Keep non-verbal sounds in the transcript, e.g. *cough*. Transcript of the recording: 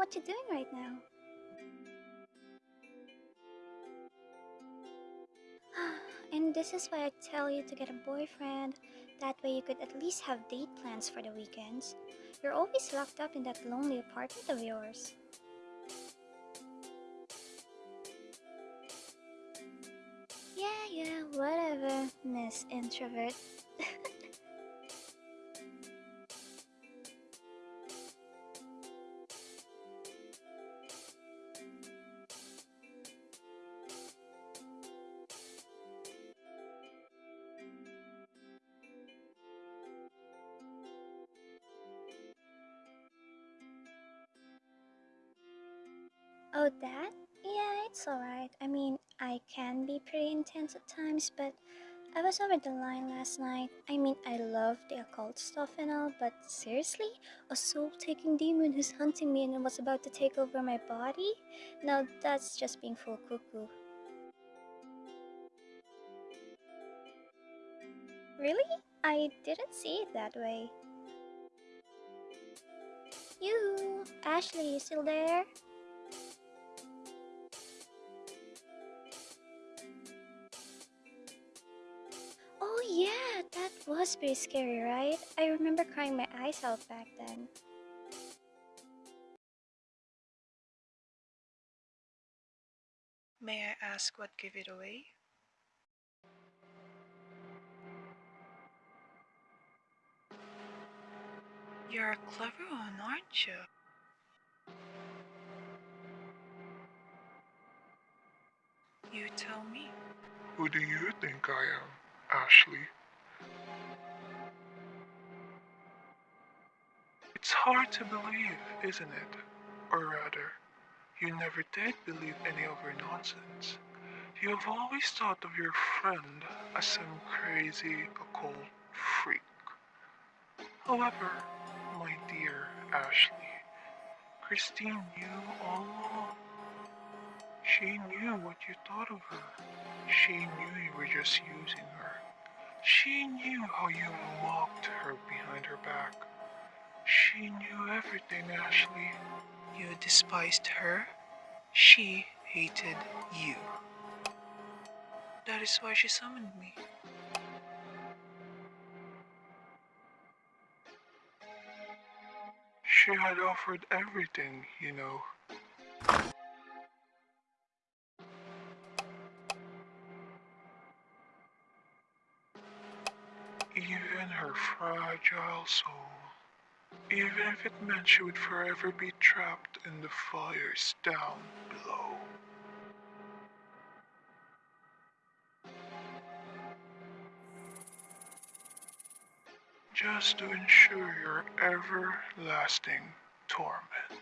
what you're doing right now? *sighs* and this is why I tell you to get a boyfriend. That way you could at least have date plans for the weekends. You're always locked up in that lonely apartment of yours. Yeah, yeah, whatever, Miss Introvert. Oh, that? Yeah, it's alright. I mean, I can be pretty intense at times, but I was over the line last night. I mean, I love the occult stuff and all, but seriously? A soul taking demon who's hunting me and was about to take over my body? Now that's just being full cuckoo. Really? I didn't see it that way. You, Ashley, you still there? Was pretty scary, right? I remember crying my eyes out back then. May I ask what gave it away? You're a clever one, aren't you? You tell me. Who do you think I am, Ashley? It's hard to believe, isn't it? Or rather, you never did believe any of her nonsense. You have always thought of your friend as some crazy occult freak. However, my dear Ashley, Christine knew all along. She knew what you thought of her. She knew you were just using her. She knew how you mocked her behind her back. She knew everything, Ashley. You despised her. She hated you. That is why she summoned me. She had offered everything, you know. Even her fragile soul. Even if it meant she would forever be trapped in the fires down below. Just to ensure your everlasting torment.